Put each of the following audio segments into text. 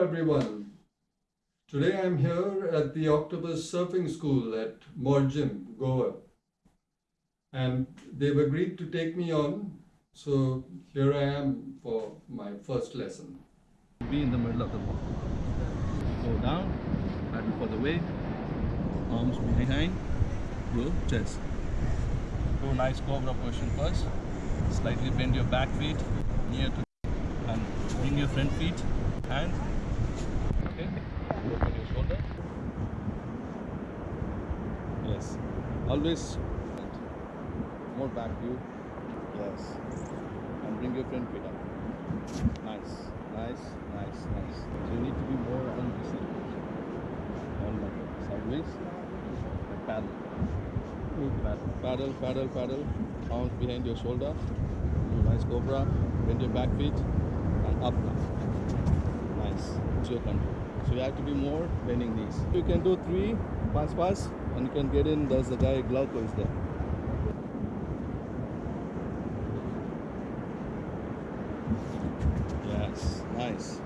everyone. Today I'm here at the Octopus Surfing School at Morjim, Goa. And they've agreed to take me on, so here I am for my first lesson. Be in the middle of the ball. Go down, paddle for the wave, arms behind, go chest. Do a nice cobra position first. Slightly bend your back feet near to and bring your front feet and okay. Open your shoulder. Yes. Always more back view. Yes. And bring your front feet up. Nice. Nice, nice, nice. So you need to be more on this side. On like sideways. And paddle. Paddle, paddle, paddle, paddle. Arms behind your shoulder. Do nice cobra. Bend your back feet and up now. It's your control. So you have to be more bending knees. You can do three pass pass and you can get in. There's the guy Glauco is there. Yes, nice.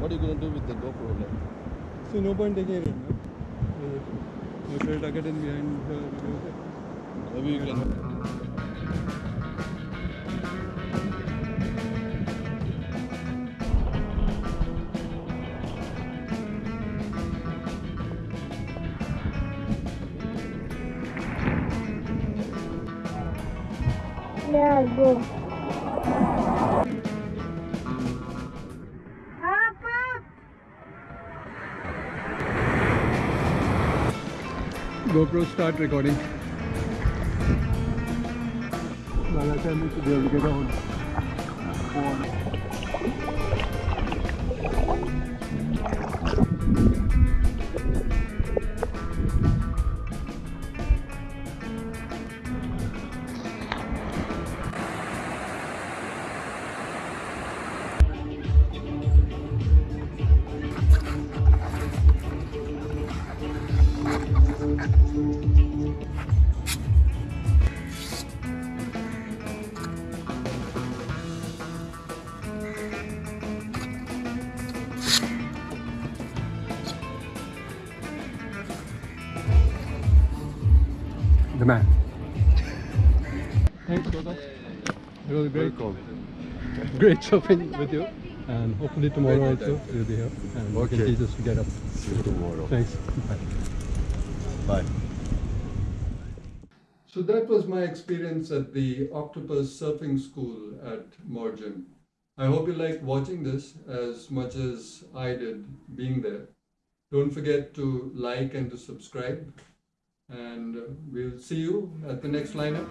What are you gonna do with the GoPro then? So no point taking it, no? Uh, should I tuck it in behind the? Maybe you can. GoPro start recording. Lala said we should be able to get on The man. Thanks, Goga. It was great. Great shopping with you. And hopefully tomorrow also you'll be here. And you can Okay. teach us to get up. See you tomorrow. Thanks. Bye. Bye. So that was my experience at the Octopus Surfing School at Morjim. I hope you liked watching this as much as I did being there. Don't forget to like and to subscribe. And we'll see you at the next lineup.